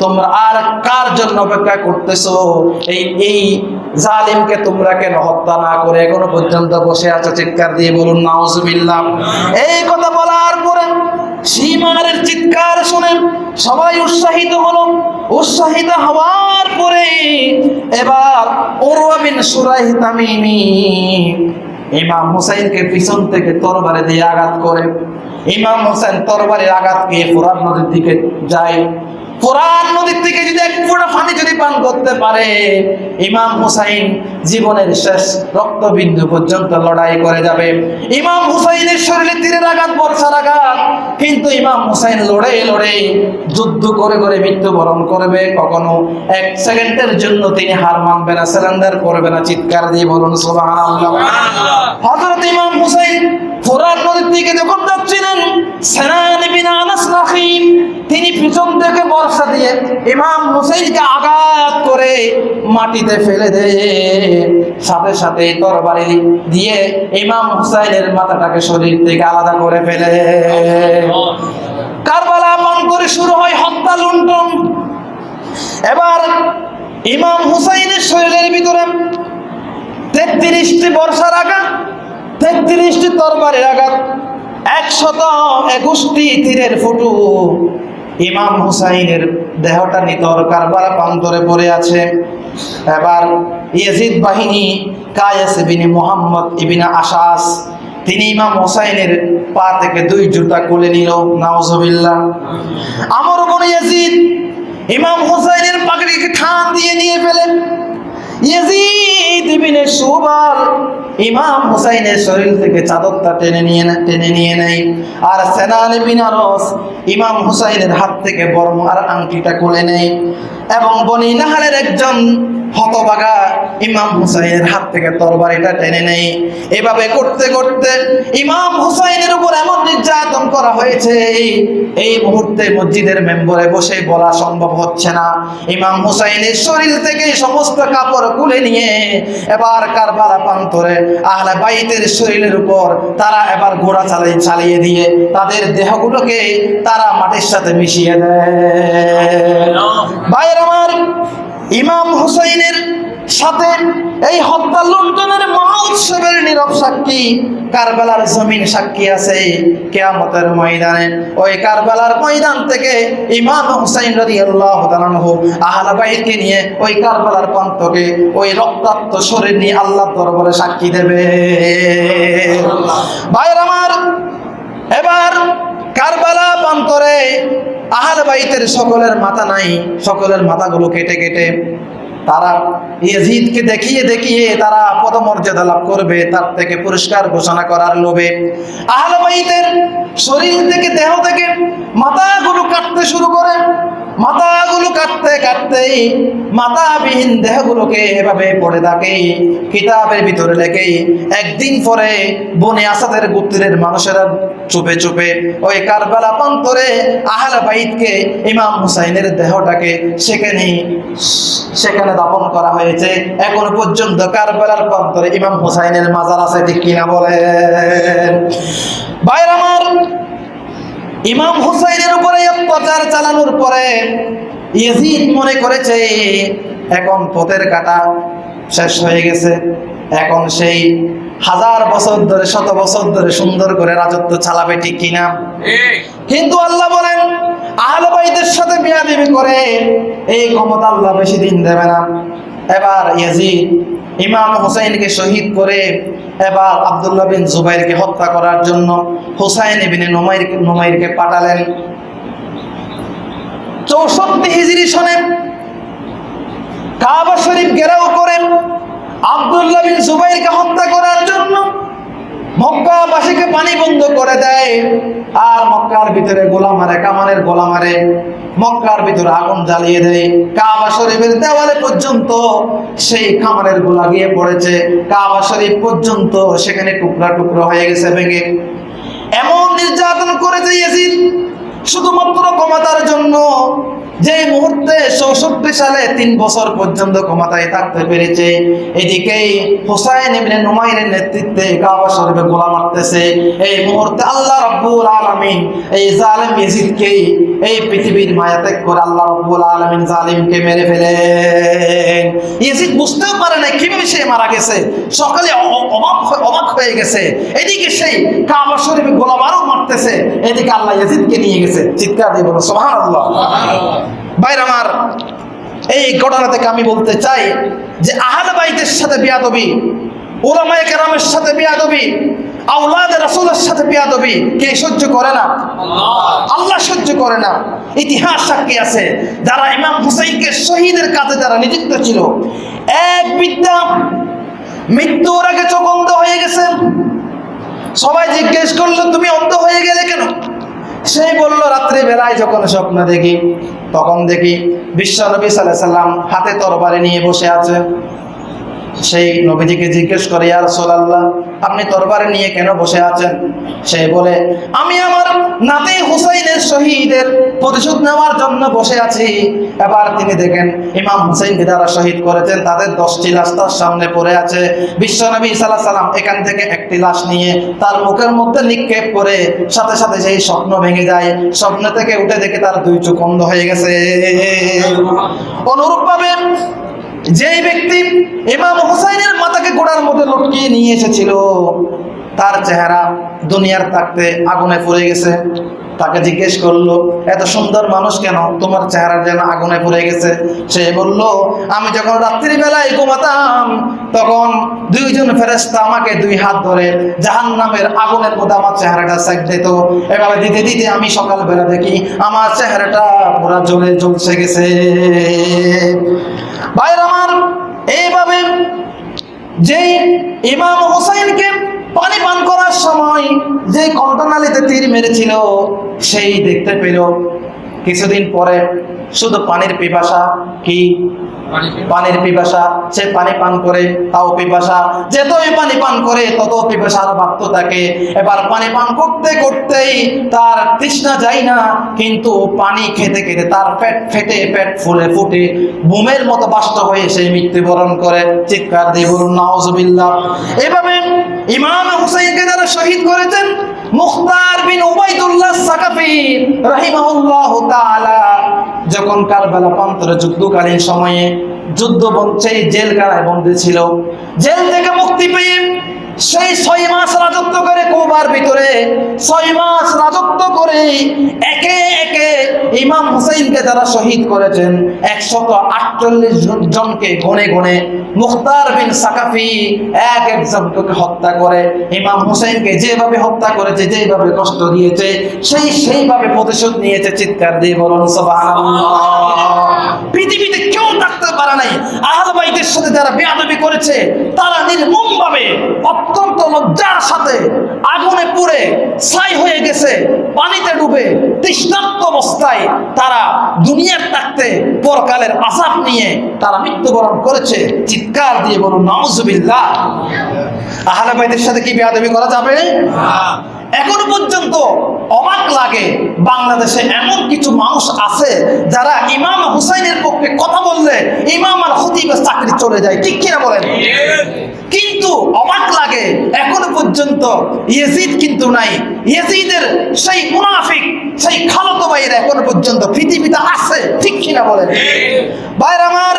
তোমরা আর কার জন্য অপেক্ষা করতেছো? এই এই জালিমকে তোমরা কেন হত্যা না করে এখনও পর্যন্ত বসে আছো? চিৎকার দিয়ে বলুন, নাউজুবিল্লাহ। এই কথা বলার পরে সীমানের চিৎকার শুনে সবাই উৎসাহিত হলো। উৎসাহিত হওয়ার পরে এবার ওরওয়া বিন সুরাইহ তামিমি ইমাম হুসাইনকে পিছন থেকে তরবারে দিয়ে আঘাত করে। ইমাম হোসেন তরবারের আঘাত পেয়ে ফোরান নদীর দিকে যায়। ফোরান নদীর থেকে যদি এক ফোঁটা পানি যদি পান করতে পারে ইমাম হুসাইন জীবনের শেষ রক্তবিন্দু পর্যন্ত লড়াই করে যাবে। ইমাম হুসাইনের শরীরে তীরের আঘাত বর্ষার আঘাত কিন্তু ইমাম হুসাইন লড়ে লড়ে যুদ্ধ করে করে মৃত্যুবরণ করবে। কখনো এক সেকেন্ডের জন্য তিনি হার মানবে না সারেন্ডার করবে না চিৎকার দিয়ে বলুন সুবহানাল্লাহ। হযরত ইমাম হুসাইন ফোরান নদীর দিকে যখন যাচ্ছিলেন তিনি পিছন থেকে বর্ষা দিয়ে ইমাম হুসাইনকে আঘাত করে মাটিতে ফেলে দেয় সাথে সাথে তরবারি দিয়ে ইমাম হুসাইনের মাথাটাকে শরীর থেকে আলাদা করে ফেলে কারবালা মন করে শুরু হয়, হত্যা, লুণ্ঠন। এবার ইমাম হুসাইনের শরীরের ভিতরে তেত্রিশটি বর্ষার আঘাত, তেত্রিশটি তরবারের আঘাত একশত একুশটি তীরের ফুটু। ইমাম হুসাইনের দেহটা নিতর কারবালা প্রান্তরে পড়ে আছে। এবার ইয়েজিদ বাহিনী কায়েস বিনি মোহাম্মদ ইবিনা আশাস, তিনি ইমাম হোসাইনের পা থেকে দুই জুতা খুলে নিল। নাউজুবিল্লাহ। আমর বনে ইয়াজিদ, ইমাম হোসাইনের পাগড়িকে ঠান দিয়ে নিয়ে ফেলেন ইয়াজিদ ইবনে সুবাল। ইমাম হুসাইনের শরীর থেকে চাদরটা টেনে নিয়ে নেয় টেনে নিয়ে নেয়। আর সেনান বিনারস ইমাম হুসাইনের হাত থেকে বর্মার আংটিটা খুলে নেয়। এবং বনি নাহারের একজন হতবাগা ইমাম হুসাইনের হাত থেকে তরবারিটা টেনে নেয় এভাবে করতে করতে ইমাম হুসাইনের উপর এমন নির্যাতন করা হয়েছে, এই মুহূর্তে মসজিদের মেম্বরে বসে বলা সম্ভব হচ্ছে না। ইমাম হুসাইনের শরীর থেকে সমস্ত কাপড় খুলে নিয়ে এবার কারবালা প্রান্তরে আহলে বাইতের শরীরের উপর তারা এবার ঘোড়া চালিয়ে চালিয়ে দিয়ে তাদের দেহগুলোকে তারা মাটির সাথে মিশিয়ে দেয়। ভাইয়ের আমার ইমাম হুসাইনের সাথে এই হত্যা লুণ্ঠনের মহা উৎসবের নীরব সাক্ষী কারবালার জমিন সাক্ষী আছে কেয়ামতের ময়দানে। ওই কারবালার ময়দান থেকে ইমাম হুসাইন রাদিয়াল্লাহু তাআলা আনহু আহলে বাইতকে নিয়ে ওই কারবালার প্রান্তকে ওই রক্তাক্ত শরীর নিয়ে আল্লাহর দরবারে সাক্ষী দেবে। ভাইয়ের আমার এবার কারবালা প্রান্তরে আহলে বাইতের সকলের মাথা নাই, সকলের মাথাগুলো কেটে কেটে তারা ইয়াজিদকে দেখিয়ে দেখিয়ে তারা পদমর্যাদা লাভ করবে, তার থেকে পুরস্কার ঘোষণা করার লোভে। আহলে বাইতের শরীর থেকে, দেহ থেকে মাথাগুলো কাটতে শুরু করে। মাথাগুলো কাটতে কাটতেই মাথাবিহীন দেহগুলোকে এভাবে পড়ে থাকে। কিতাবের ভিতরে লেখে, একদিন পরে বনে আসাদের গোত্রের মানুষেরা চুপে চুপে ওই কারবালা প্রান্তরে আহলে বাইতকে ইমাম হুসাইনের দেহটাকে সেখানে সেখানে দাপন করা হয়েছে। এখন পর্যন্ত কারবালার প্রান্তরে ইমাম হুসাইনের মাজার আছে ঠিক কিনা বলেন? ভাইয়ের আমার ইমাম হুসাইনের উপরে অত্যাচার চালানোর পরে ইয়েজিদ মনে করেছে, এখন পথের কাটা শেষ হয়ে গেছে। এখন সেই হাজার বছর ধরে, শত বছর ধরে সুন্দর করে রাজত্ব চালাবে ঠিক কিনা? কিন্তু আল্লাহ বলেন, আহলে বাইতের সাথে বিয়াদিবি করে এই ক্ষমতা আল্লাহ বেশি দিন দেবে না। এবার ইয়াজিদ ইমাম হোসাইনকে শহীদ করে এবার আবদুল্লা বিন জুবাইরকে হত্যা করার জন্য হোসাইন বিনে নোমাইর, নোমাইরকে পাঠালেন। চৌষট্টি হিজড়ি সনে কাবা শরীফ ঘেরাও করেন আবদুল্লা বিন জুবাইরকে হত্যা করার জন্য মক্কাবাসীকে পানি বন্ধ করে দেয়। আর মক্কার ভিতরে গোলা মারে, কামানের গোলা মারে। মক্কার ভিতরে আগুন জ্বালিয়ে দেয়। কাবা শরীফের দেওয়ালে পর্যন্ত সেই কামানের গোলা গিয়ে পড়েছে। কাবা শরীফ পর্যন্ত সেখানে টুকরা টুকরা হয়ে গেছে, ভেঙে। এমন নির্যাতন করেছে ইয়াজিদ। শুধুমাত্র ক্ষমতার জন্য যে মুহূর্তে চৌষট্টি সালে তিন বছর পর্যন্ত ক্ষমতায় থাকতে পেরেছে, এদিকেই নুমাইরের নেতৃত্বে কাবা শরীফে গোলা মারতেছে। এই মুহূর্তে আল্লাহ রাব্বুল এই জালেম এই পৃথিবীর মায়া ত্যাগ করে আল্লাহ রাব্বুল জালিমকে মেরে ফেলেন। ইয়াজিদ বুঝতেও পারে না কীভাবে সে মারা গেছে। সকালে অবাক অবাক হয়ে গেছে। এদিকে সেই কাবা শরীফে গোলা বারও মারতেছে। এদিকে আল্লাহ ইয়াজিদকে নিয়ে গেছে। চিৎকার দিয়ে বলো সুবহানাল্লাহ। ভাইর আমার, এই ঘটনা থেকে আমি বলতে চাই যে আহাল বাইতের সাথে বিয়াদবি ওলামায়ে কেরামের সাথে বিয়াদবি আউলাদ সাথে কে সহ্য করে না? আল্লাহ সহ্য করে না। ইতিহাস সাক্ষী আছে, যারা ইমাম শহীদের নিযুক্ত ছিল, এক মৃত্যুর আগে চোখ হয়ে গেছে। সবাই জিজ্ঞেস করল, তুমি অন্ধ হয়ে গেলে কেন? সেই বলল, রাত্রি বেলায় যখন স্বপ্ন দেখি, তখন দেখি বিশ্ব নবী সাল্লাহ সাল্লাম হাতে তরবারি নিয়ে বসে আছে। সেই নবীজিকে জিজ্ঞেস করে ইয়ার সোলাল্লাহ আপনি তরবারি নিয়ে কেন বসে আছেন? সে বলে, আমি আমার নাতি হুসাইনের শহীদের প্রতিশোধ নেওয়ার জন্য বসে আছি। এবার তিনি দেখেন, ইমাম হুসাইনকে যারা শহীদ করেছেন, তাদের দশটি লাশ তার সামনে পড়ে আছে। বিশ্বনবী সাল্লাহ সাল্লাম এখান থেকে একটি লাশ নিয়ে তার মুখের মধ্যে নিক্ষেপ করে সাথে সাথে সেই স্বপ্ন ভেঙে যায়। স্বপ্ন থেকে উঠে দেখে তার দুই চোখ হয়ে গেছে। অনুরূপভাবে যেই ব্যক্তি ইমাম হুসাইনের মাথাকে গোড়ার মধ্যে লটকিয়ে নিয়ে এসেছিল তার চেহারা দুনিয়ার থাকতে আগুনে পড়ে গেছে। তাকে জিজ্ঞেস করল, এত সুন্দর মানুষ কেন? তোমার চেহারা যেন আগুনে পড়ে গেছে। সে বলল, আমি যখন রাত্রি বেলায় ঘুমাতাম, তখন দুইজন ফেরেস্তা আমাকে দুই হাত ধরে জাহান নামের আগুনের মধ্যে আমার চেহারাটা সেক দিত। এভাবে দিতে দিতে আমি সকালবেলা দেখি আমার চেহারাটা পুরা জ্বলে জ্বলছে গেছে। ভাইয়ের আমার, এইভাবে যেই ইমাম হোসাইনকে পানি পান করার সময় যে কণ্ঠনালীতে তীর মেরেছিল সেই দেখতে পেল কিছুদিন পরে শুধু পানির পিপাসা কি? পানির পিপাসা। সে পানি পান করে তাও পিপাসা। যতই পানি পান করে তত পিপাসার বাড়তে থাকে। এবার পানি পান করতে করতেই তার তৃষ্ণা যায় না কিন্তু পানি খেতে খেতে তার পেট ফেটে পেট ফুলে ফুটে বুমের মতো বাস্ত হয়ে সে মৃত্যুবরণ করে। চিৎকার দিয়ে বলুন নাউজুবিল্লাহ। এভাবে ইমাম হুসাইনকে যারা শহীদ করেছেন মুখতার বিন উবাইদুল্লাহ সাকাফি রাহিমাহুল্লাহ তাআলা। যখন কারবালা প্রান্তরে যুদ্ধকালীন সময়ে যুদ্ধ বঞ্চে জেলখানায় বন্দী ছিল, জেল থেকে মুক্তি পেয়ে সেই ছয় মাস রাজত্ব করে কোবার ভিতরে, ছয় মাস রাজত্ব করে একে একে ইমাম হুসাইনকে যারা শহীদ করেছেন। একশত আটচল্লিশ জনকে গনে গনে মুখতার বিন সাকাফি এক একজনকে হত্যা করে। ইমাম হুসাইনকে যেভাবে হত্যা করেছে, যেভাবে কষ্ট দিয়েছে, সেই সেইভাবে প্রতিশোধ নিয়েছে, চিৎকার দিয়ে বলুন পৃথিবীতে কেউ থাকতে পারে নাই। আহল বাইতের সাথে যারা বেয়াদবি করেছে, তারা নির্মমভাবে অত্যন্ত লজ্জার সাথে আগুনে পুড়ে, ছাই হয়ে গেছে, পানিতে ডুবে তৃষ্ণার্ত অবস্থায় তারা দুনিয়ার থাকতে পরকালের আসাফ নিয়ে তারা মৃত্যুবরণ করেছে। চিৎকার দিয়ে বলুন নজুবিল্লা আহলে ভাইদের সাথে কি বেয়াদবি করা যাবে? এখনও পর্যন্ত অবাক লাগে বাংলাদেশে এমন কিছু মানুষ আছে যারা ইমাম হুসাইনের পক্ষে কথা বললে ইমাম আর হতিবের চাকরি চলে যায়, ঠিক কিনা বলেন? কিন্তু অবাক লাগে, এখনও পর্যন্ত ইয়েজিদ কিন্তু নাই। ইয়েজিদের সেই মুনাফিক, সেই খালতো ভাইয়ের এখনও পর্যন্ত পৃথিবীতে আছে, ঠিক কিনা বলেন? ভাইর আমার,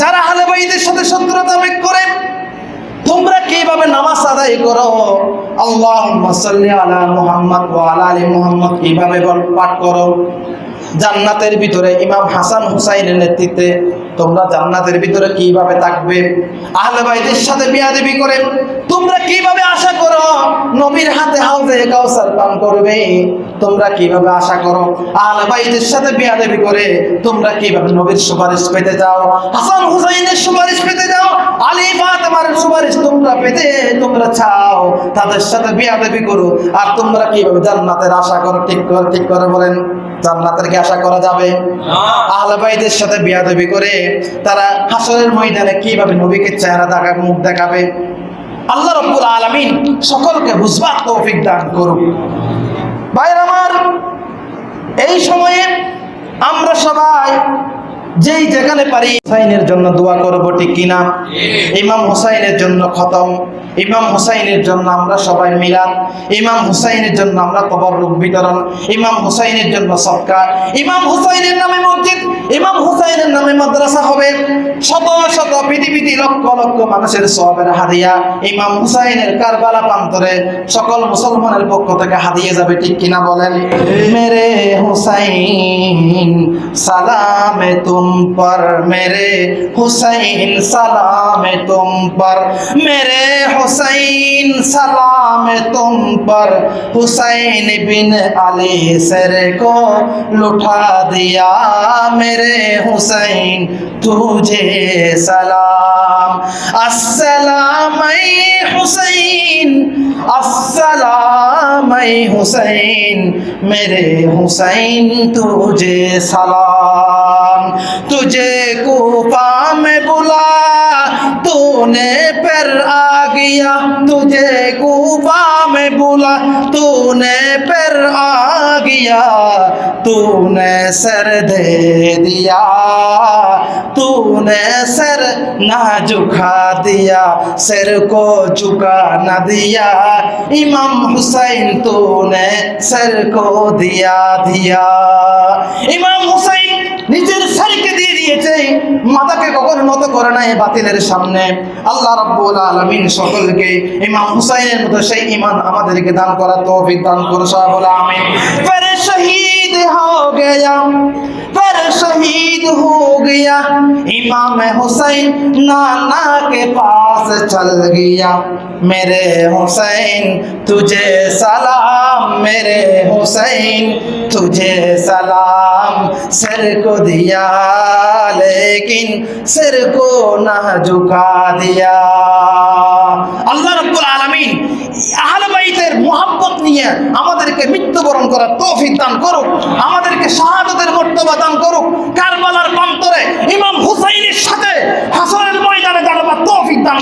যারা হালে ভাইদের সাথে শত্রুতা বেগ করে, তোমরা কীভাবে নামাজ আদায় করো? সাল্লি আলা মুহাম্মদ ওয়া আলা আলি মুহাম্মদ কীভাবে পাঠ করো? জান্নাতের ভিতরে ইমাম হাসান হুসাইনের নেতৃত্বে তোমরা জান্নাতের ভিতরে কীভাবে থাকবে? আহলে বাইতের সাথে বিয়াদবি করে তোমরা কীভাবে আশা করো নবীর হাতে হাউজে কাউসার পান করবে? তোমরা কীভাবে আশা করো? আহলে বাইতের সাথে বিয়াদবি করে তোমরা কীভাবে নবীর সুপারিশ পেতে যাও হাসান হুসাইনের সুপারিশ পেতে যাও আলী ফাতেমার সুপারিশ তোমরা পেতে, তোমরা চাও। তাদের সাথে বিয়াদবি করো। আর তোমরা কীভাবে জান্নাতের আশা করো? ঠিক করে ঠিক করে বলেন। জান্নাতের কি আশা করা যাবে? আহলে সাথে বিয়াদবি করে তারা হাসরের ময়দানে কীভাবে নবীকে চেহারা দেখাবে মুখ দেখাবে? আল্লাহ রব্বুল আলামিন সকলকে বুঝবার তৌফিক দান করুক। ভাইয়ের আমার এই সময়ে আমরা সবাই যেই যেখানে পারি হুসাইনের জন্য দোয়া করব ঠিক কিনা? ইমাম হুসাইনের জন্য খতম। ইমাম হুসাইনের জন্য আমরা সবাই মিলাদ ইমাম হুসাইনের জন্য আমরা তবরুক বিতরণ। ইমাম হুসাইনের জন্য সৎকার। ইমাম হুসাইনের নামে মসজিদ। ইমাম হুসাইনের নামে মাদ্রাসা হবে শত শত পৃথিবীতে লক্ষ লক্ষ মানুষের সবের হাদিয়া ইমাম হুসাইনের কারবালা প্রান্তরে সকল মুসলমানের পক্ষ থেকে হাদিয়ে যাবে ঠিক কিনা বলেন মেরে হুসাইন সালামে তুম পর মেরে হুসাইন সালামে তুম পর মেরে হুসাইন সালামে তুম पर हुसैन बिन अली सर को लुठा दिया मेरे हुसैन حسین تجھے سلام۔ السلام اے حسین، السلام اے حسین، میرے حسین تجھے سلام۔ تجھے کوفہ میں بلا، تو نے پر آ گیا تجھے کوبا میں بولا تو نے پھر آ گیا تو نے سر دے دیا تو نے سر نہ جھکا دیا، سر کو جھکا نہ دیا، امام حسین تو نے سر کو دیا دیا۔ امام حسین نجر سر کے دیا দিয়েছে মাথাকে কখনো নত করে নাই বাতিলের সামনে। আল্লাহ রাব্বুল আলামিন সকলকে ইমাম হুসাইনের মতো সেই ইমান আমাদেরকে দান করা তৌফিক দান করুন, সবাই বলে আমিন। শহীদ شہید ہو گیا، پر شہید ہو گیا۔ امام حسین نانا کے پاس چل گیا۔ میرے حسین، تجھے سلام۔ میرے حسین، تجھے سلام۔ سر کو دیا، لیکن سر کو نہ جھکا دیا۔ اللہ رب العالمین বাইতের মোহাব্বত নিয়ে আমাদেরকে মৃত্যুবরণ করার দান করুক, আমাদেরকে শাহাদতের করুক, কারবালার ইমাম হুসাইনের সাথে হাসনের ময়দানে দান